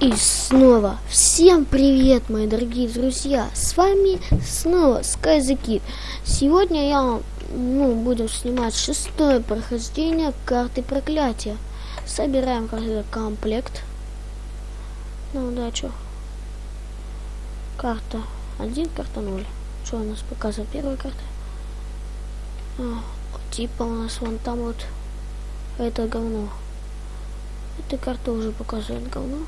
И снова всем привет, мои дорогие друзья! С вами снова SkyZKid. Сегодня я ну, буду снимать шестое прохождение карты проклятия. Собираем каждый комплект. На удачу. Карта 1, карта 0. Что у нас показывает первая карта? А, типа у нас вон там вот это говно. Эта карта уже показывает говно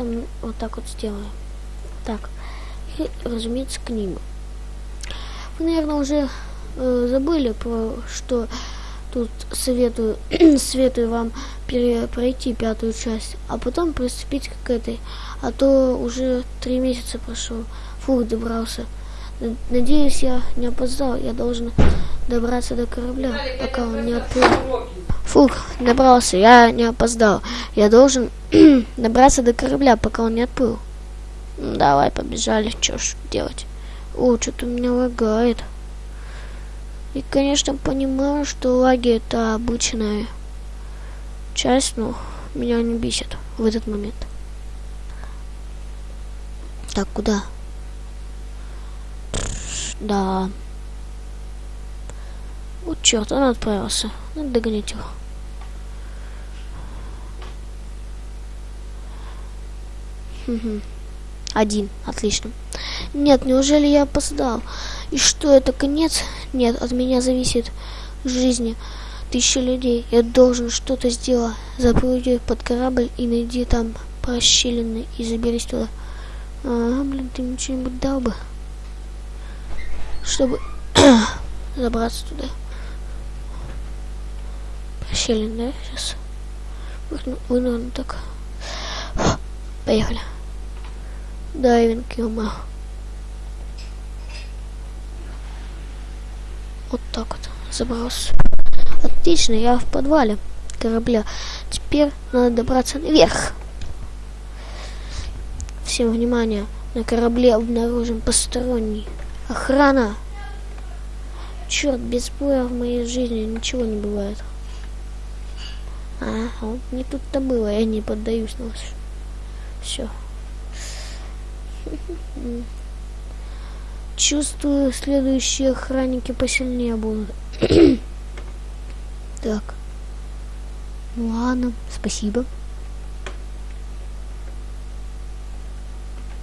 там вот так вот сделаем. Так, и, разумеется, книгу. Вы, наверное, уже э, забыли, про что тут советую, советую вам пройти пятую часть, а потом приступить к этой. А то уже три месяца прошел. Фух, добрался. Надеюсь, я не опоздал. Я должен добраться до корабля, пока он не отплыл. Фух, добрался, я не опоздал. Я должен добраться до корабля, пока он не отплыл. Давай, побежали, что ж делать. О, что-то у меня лагает. И, конечно, понимаю, что лаги это обычная часть, но меня не бесит в этот момент. Так, куда? Да. Черт, он отправился. Надо догонять его. Один. Отлично. Нет, неужели я опоздал? И что, это конец? Нет, от меня зависит жизни тысячи людей. Я должен что-то сделать. Запрыгни под корабль и найди там прощелины и заберись туда. А, блин, ты мне что-нибудь дал бы? Чтобы забраться туда. Прощелин, да? Сейчас. Выну, выну так. Поехали. Дайвинг, ё Вот так вот. Забрался. Отлично, я в подвале корабля. Теперь надо добраться наверх. Всем внимание. На корабле обнаружен посторонний. Охрана. Черт, без боя в моей жизни ничего не бывает. А, не тут-то было, я не поддаюсь на вас. Все. Чувствую, следующие охранники посильнее будут. так. Ну ладно, спасибо.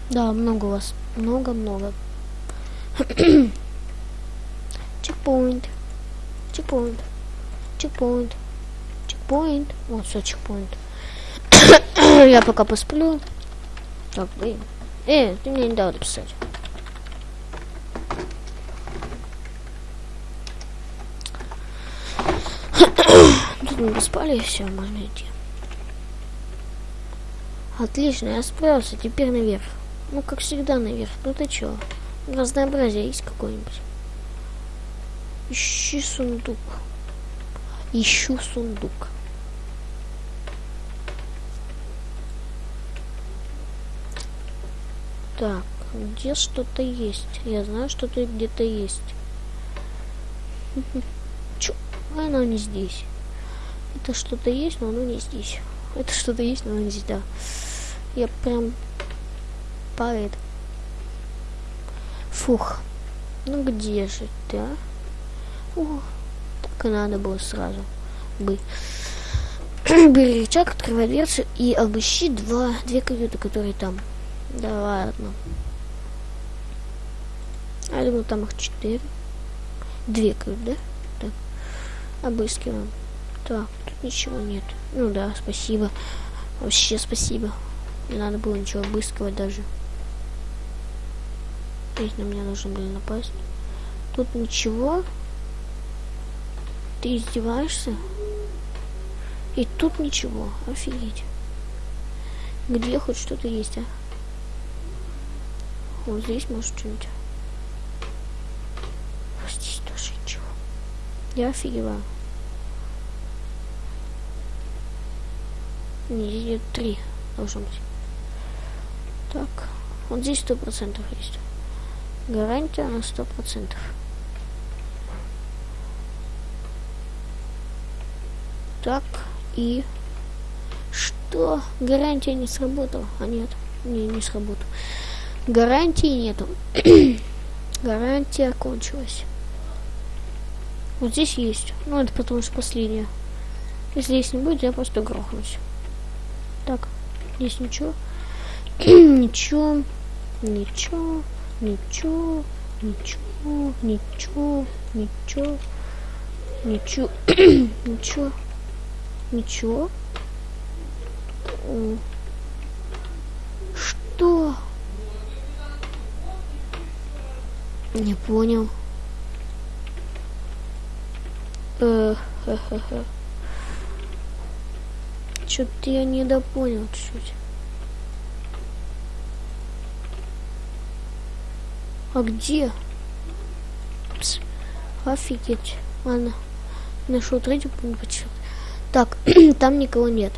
Да, много вас. Много-много. чекпоинт. Чекпоинт. Чекпоинт. Чекпоинт. Вот, все, чекпоинт. Я пока посплю. Так, блин. Э, ты мне не дал написать. Тут мы поспали, все, можно идти. Отлично, я справился, теперь наверх. Ну, как всегда, наверх. Ну ты чё? Разнообразие есть какое-нибудь? Ищи сундук. Ищу сундук. Так, где что-то есть? Я знаю, что тут где-то есть. Чё? Оно не здесь. Это что-то есть, но оно не здесь. Это что-то есть, но оно не здесь, да. Я прям поэт. Фух. Ну где же ты, а? О, так и надо было сразу бы. Бери рычаг, открывай дверцу и обыщи два, две каюты, которые там. Да ладно. А думал, там их четыре. Две, как, да? Так. Обыскиваем. Так, тут ничего нет. Ну да, спасибо. Вообще спасибо. Не надо было ничего обыскивать даже. Здесь на меня должны были напасть. Тут ничего. Ты издеваешься? И тут ничего. Офигеть. Где хоть что-то есть, а? Вот здесь может что-нибудь. Здесь тоже ничего. Я офигеваю. Не, здесь три должно быть. Так, вот здесь сто процентов есть. Гарантия на сто процентов. Так, и Что? Гарантия не сработала. А нет, не, не сработала гарантии нету. Гарантия кончилась. Вот здесь есть. Ну, это потому что последняя. Если здесь не будет, я просто грохнусь. Так, здесь ничего. ничего. Ничего. Ничего. Ничего. Ничего. Ничего. Ничего. ничего. Ничего. Что? Не понял. Э, Что-то я недопонял чуть-чуть. А где? Пс, офигеть. Ладно. Нашел третью почему Так, там никого нет.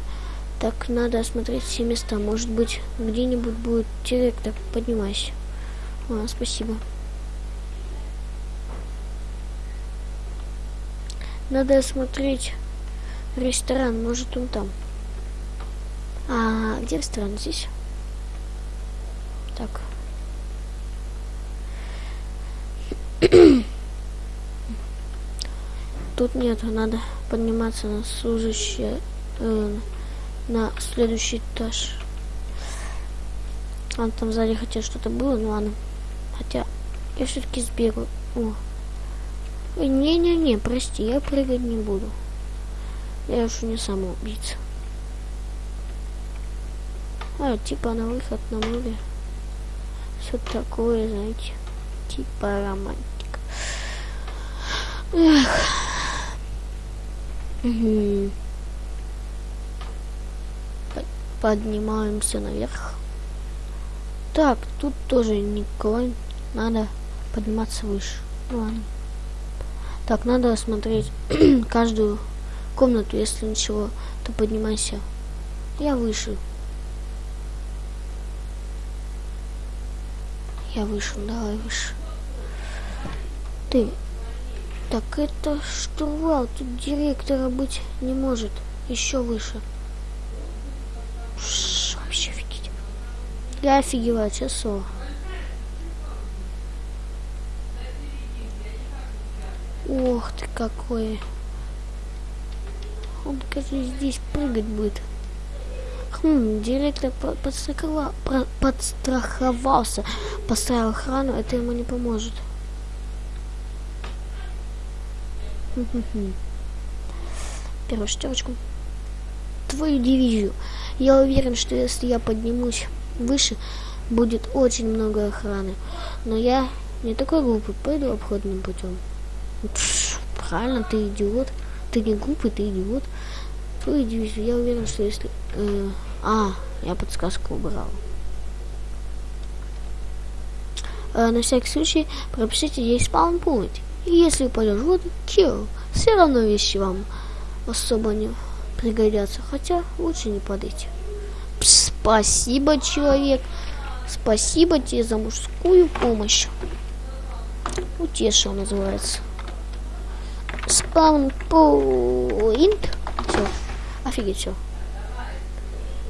Так, надо осмотреть все места. Может быть, где-нибудь будет директор. Поднимайся. А, спасибо. Надо осмотреть ресторан. Может, он там. А где ресторан? Здесь? Так. Тут нет, надо подниматься на служащее, э, на следующий этаж. А там сзади хотя что-то было, ну ладно. Хотя я все-таки сбегу. О. Не-не-не, прости, я прыгать не буду. Я уж не самоубийца. А, типа на выход на море. Все такое, знаете. Типа романтика. Эх. Угу. Поднимаемся наверх. Так, тут тоже никого. Надо подниматься выше. Ладно. Так, надо осмотреть каждую комнату. Если ничего, то поднимайся. Я выше. Я выше, давай выше. Ты. Так это штурвал. Тут директора быть не может. Еще выше. Ш вообще офигеть. Я офигеваю, часов. Ох ты какой. Он, кажется, здесь прыгать будет. Хм, директор подстраховал, подстраховался, поставил охрану, это ему не поможет. Первую шестерочку. Твою дивизию. Я уверен, что если я поднимусь выше, будет очень много охраны. Но я не такой глупый, пойду обходным путем. Правильно, ты идиот. Ты не глупый, ты идиот. Твою дивизию. Я уверен, что если... Э, а, я подсказку убрал. Э, на всякий случай пропишите здесь спаун пункт. И если упадешь в воду, kill. Все равно вещи вам особо не пригодятся. Хотя лучше не падайте. Спасибо, человек. Спасибо тебе за мужскую помощь. Утешил называется. Спаун поинт. Все. Офигеть, все.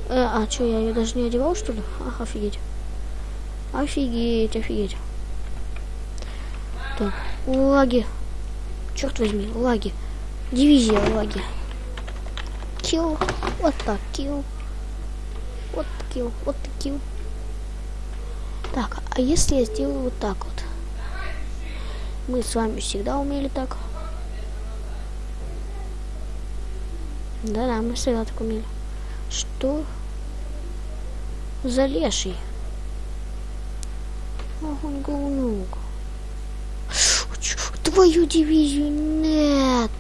Э, а, что, я ее даже не одевал, что ли? Ах, офигеть. Офигеть, офигеть. Так, лаги. Черт возьми, лаги. Дивизия лаги. Килл. Вот так, килл. Вот килл, вот килл. Так, а если я сделаю вот так вот? Мы с вами всегда умели так. Да-да, мы всегда так умели. Что? За леший? Ах, он. Твою дивизию нет.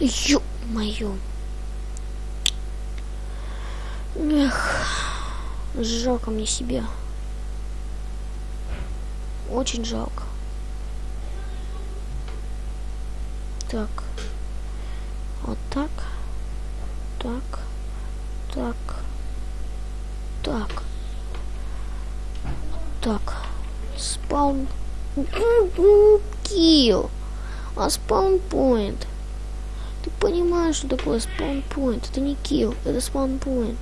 Ё-моё. Эх, жалко мне себя. Очень жалко. Так. Вот так. Так. Так. Так. Так. Спаун Килл. А спаунпоинт. Ты понимаешь, что такое спаунпоинт? Это не килл, это спаунпоинт.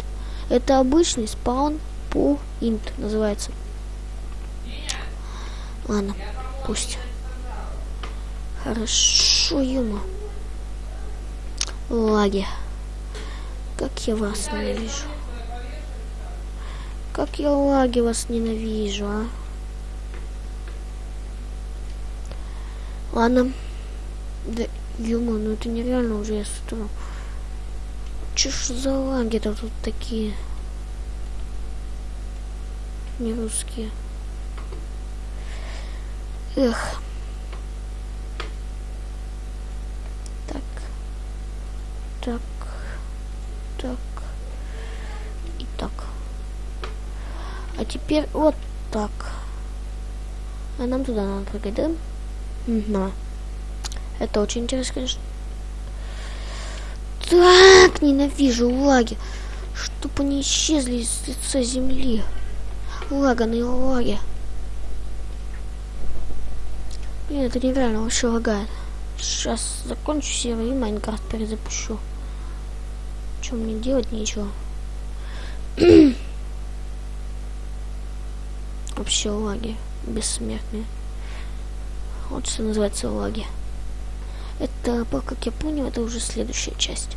Это обычный спаун point называется. Ладно, пусть. Хорошо, Юма. Лаги. Как я вас ненавижу. Как я лаги вас ненавижу, а? Ладно. Да, Юма, ну это нереально уже, я смотрю. Че ж за лаги-то тут такие? Не русские. Эх. Так. Так. Так. И так. А теперь вот так. А нам туда надо прыгать, да? Угу. Это очень интересно, конечно. Так, ненавижу лаги. Чтоб они исчезли из лица земли. Лаганые лаги. Это нереально вообще лагает. Сейчас закончу серию и Майнкрафт перезапущу. Чем мне делать нечего. вообще лаги бессмертные. Вот что называется лаги. Это, как я понял, это уже следующая часть.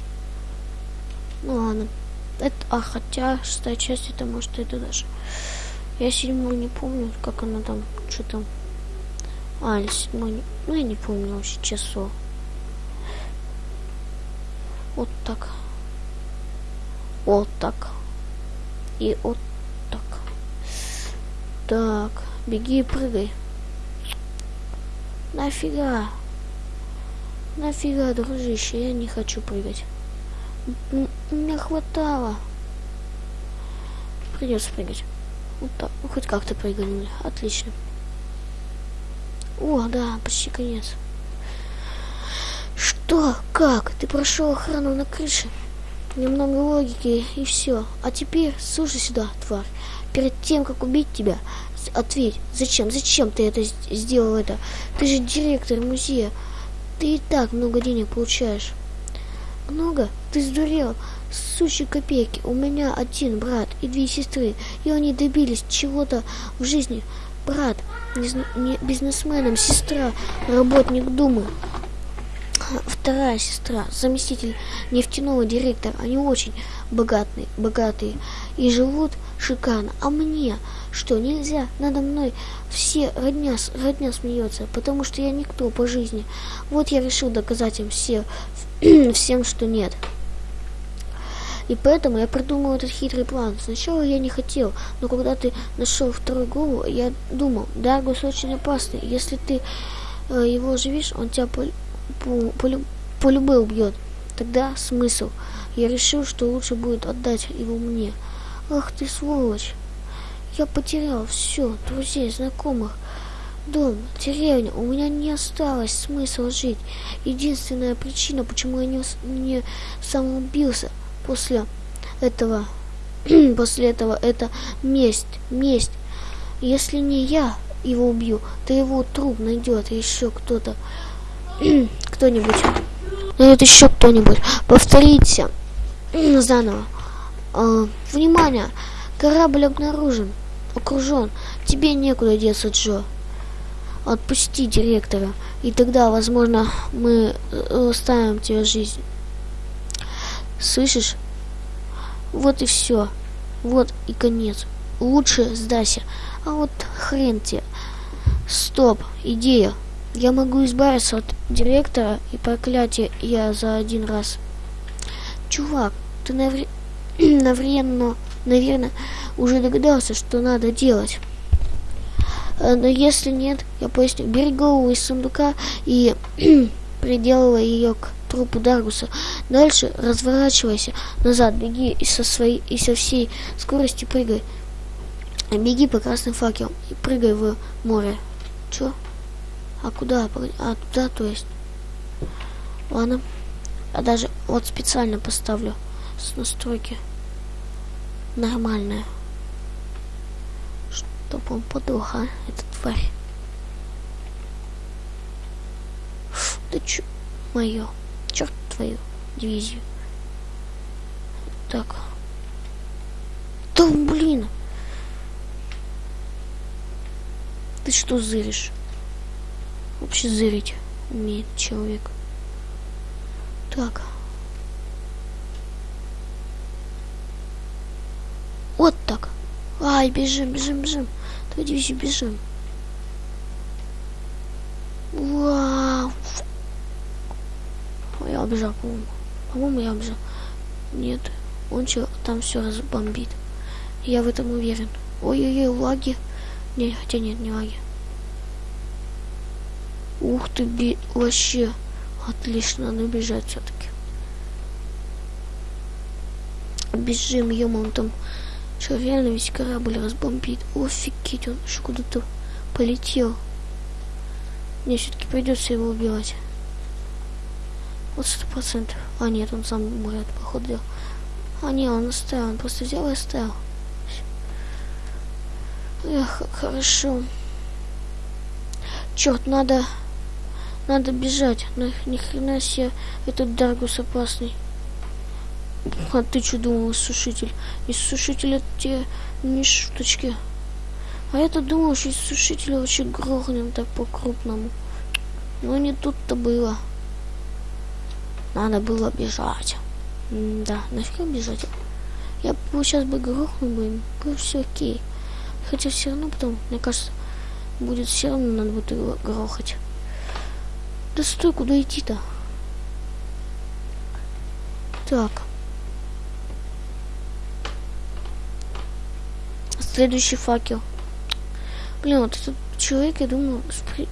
Ну ладно. Это, а хотя шестая часть это может это даже. Я седьмую не помню, как она там, что там. А, или седьмой. Ну я не помню вообще часов. Вот так. Вот так. И вот так. Так, беги и прыгай. Нафига? Нафига, дружище, я не хочу прыгать. Мне хватало. Придется прыгать. Вот так. Хоть как-то прыгнули. Отлично. О, да, почти конец. Что? Как? Ты прошел охрану на крыше? Немного логики и все. А теперь слушай сюда, тварь. Перед тем, как убить тебя, ответь, зачем? Зачем ты это сделал это? Ты же директор музея. Ты и так много денег получаешь. Много? Ты сдурел? Сущие копейки. У меня один брат и две сестры, и они добились чего-то в жизни. Брат, не, не бизнесменом, сестра, работник Думы. Вторая сестра, заместитель нефтяного директора. Они очень богатые, богатые и живут шикарно. А мне что, нельзя? Надо мной все родня, родня смеется, потому что я никто по жизни. Вот я решил доказать им все, всем, что нет. И поэтому я придумал этот хитрый план. Сначала я не хотел, но когда ты нашел вторую голову, я думал, Даргус очень опасный. Если ты э, его оживишь, он тебя по, по, по, по любой убьет. Тогда смысл. Я решил, что лучше будет отдать его мне. Ах ты сволочь. Я потерял все, друзей, знакомых, дом, деревню. У меня не осталось смысла жить. Единственная причина, почему я не, не самоубился после этого, после этого, это месть, месть. Если не я его убью, то его труп найдет еще кто-то, кто-нибудь. Найдет еще кто-нибудь. Повторите заново. А, внимание! Корабль обнаружен окружен. Тебе некуда деться, Джо. Отпусти директора, и тогда, возможно, мы э, оставим тебе жизнь. Слышишь? Вот и все. Вот и конец. Лучше сдайся. А вот хрен тебе. Стоп, идея. Я могу избавиться от директора и проклятия я за один раз. Чувак, ты навре... навременно наверное, уже догадался, что надо делать. Э, но если нет, я поясню. Бери голову из сундука и приделывай ее к трупу Даргуса. Дальше разворачивайся назад, беги и со, своей, и со всей скорости прыгай. Беги по красным факелам и прыгай в море. Чё? А куда? А туда, то есть. Ладно. А даже вот специально поставлю с настройки нормальная. Чтоб он подох, а, эта тварь. Да чё? Мое. Твою дивизию. Так. Да блин. Ты что зыришь? Вообще зырить умеет человек. Так. Вот так. Ай, бежим, бежим, бежим. Давай дивизию бежим. Вау. Я убежал, по-моему. По-моему, я убежал. Нет, он что, там все разбомбит. Я в этом уверен. Ой-ой-ой, лаги. Не, хотя нет, не лаги. Ух ты, би... вообще. Отлично, надо бежать все-таки. Бежим, ё он там что, реально весь корабль разбомбит? Офигеть, он еще куда-то полетел. Мне все-таки придется его убивать. Вот сто процентов. А нет, он сам умрет, походу. А не, он оставил, он просто взял и оставил. Эх, хорошо. Черт, надо... Надо бежать. На, ни хрена себе этот Даргус опасный. А ты что думал, сушитель? Из сушителя те не шуточки. А я-то думал, что из сушителя вообще грохнем так по-крупному. Но не тут-то было. Надо было бежать. М да, нафига бежать? Я бы сейчас бы грохнул бы, было все окей. Хотя все равно потом, мне кажется, будет все равно надо будет его грохать. Да стой, куда идти-то? Так. Следующий факел. Блин, вот этот человек, я думаю,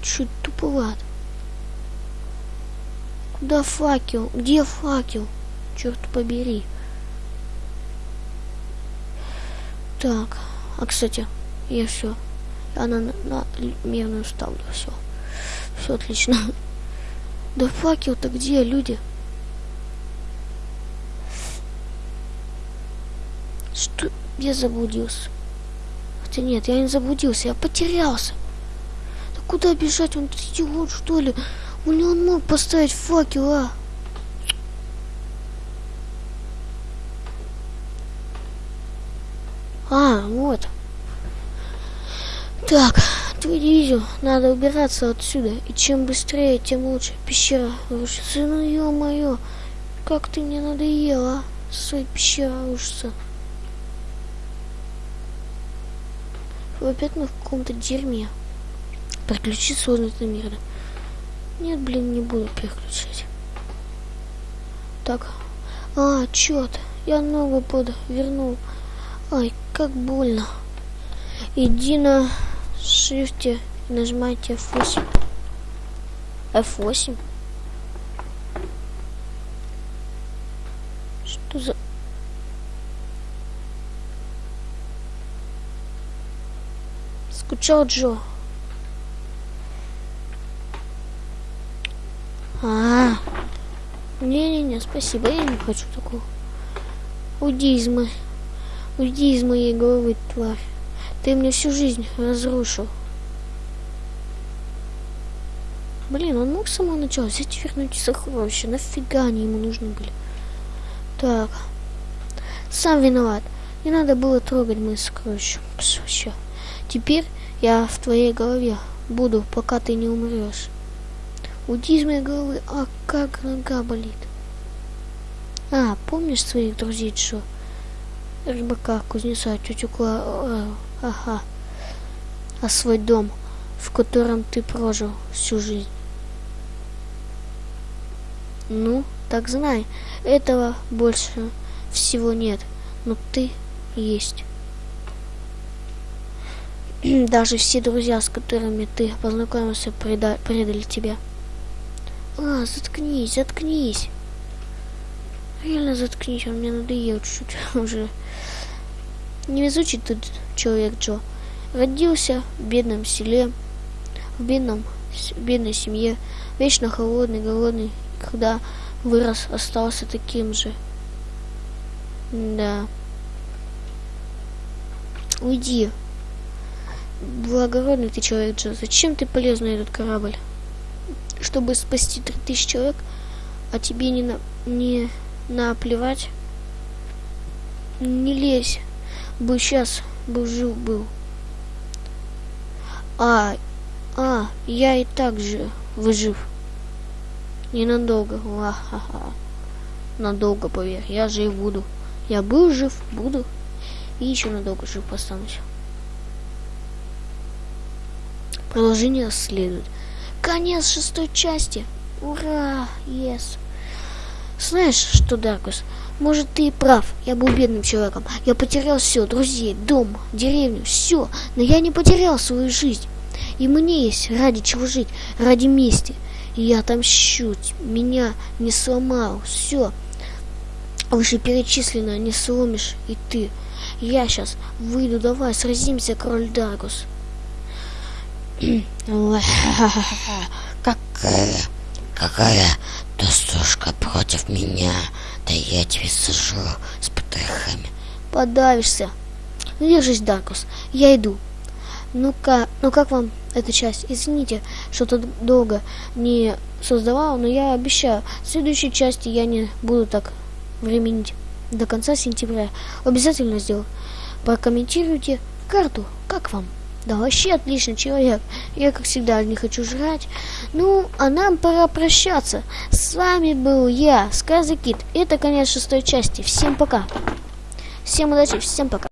чуть туповат. Куда факел? Где факел? Черт побери. Так, а кстати, я все. Она на, на мирную ставлю, все. Все отлично. Да факел-то где, люди? Что? Я заблудился. Хотя нет, я не заблудился, я потерялся. Да куда бежать? Он идиот, что ли? Не он мог поставить факел, а? А, вот. Так, твою дивизию надо убираться отсюда. И чем быстрее, тем лучше. Пещера рушится. Ну, ё-моё, как ты мне надоела, а? Своей пещера рушится. Опять мы в каком-то дерьме. Переключить сложность на мир. Нет, блин, не буду переключать. Так. А, черт. Я ногу под вернул. Ай, как больно. Иди на шифте нажимайте F8. F8? Что за... Скучал Джо. А, не-не-не, спасибо, я не хочу такого. Уйди из моей, уйди из моей головы, тварь. Ты мне всю жизнь разрушил. Блин, он мог с самого начала взять и вернуть сокровища. Нафига они ему нужны были? Так. Сам виноват. Не надо было трогать мои сокровища. Вообще. Теперь я в твоей голове буду, пока ты не умрешь. Уйди из моей головы, а как нога болит. А, помнишь своих друзей, что? Рыбака, кузнеца, тетю Кла... Э, ага. А свой дом, в котором ты прожил всю жизнь. Ну, так знай, этого больше всего нет, но ты есть. Даже все друзья, с которыми ты познакомился, преда предали тебя. А, заткнись, заткнись. Реально заткнись, он мне надоел чуть-чуть уже. Невезучий тут человек Джо. Родился в бедном селе, в бедном, в бедной семье, вечно холодный, голодный. Когда вырос, остался таким же. Да. Уйди. Благородный ты человек, Джо. Зачем ты полез на этот корабль? чтобы спасти 3000 человек, а тебе не, на, не наплевать. Не лезь. Бы сейчас бы жил был. А, а, я и так же выжив. Ненадолго. Ла-ха-ха. Надолго, поверь. Я жив буду. Я был жив, буду. И еще надолго жив останусь. Продолжение следует. Конец шестой части. Ура! Yes. Знаешь что, Даркус, может ты и прав, я был бедным человеком. Я потерял все, друзей, дом, деревню, все. Но я не потерял свою жизнь. И мне есть ради чего жить, ради мести. И я отомщу, меня не сломал, все. Вышеперечисленное не сломишь и ты. Я сейчас выйду, давай, сразимся, король Даркус. Какая, какая досушка против меня? Да я тебе сажу с потрохами. Подавишься. Держись, Даркус, я иду. Ну-ка, ну как вам эта часть? Извините, что тут долго не создавал, но я обещаю, в следующей части я не буду так временить. До конца сентября. Обязательно сделаю. Прокомментируйте карту. Как вам? Да вообще отличный человек. Я, как всегда, не хочу жрать. Ну, а нам пора прощаться. С вами был я, Сказы Кит. Это конец шестой части. Всем пока. Всем удачи, всем пока.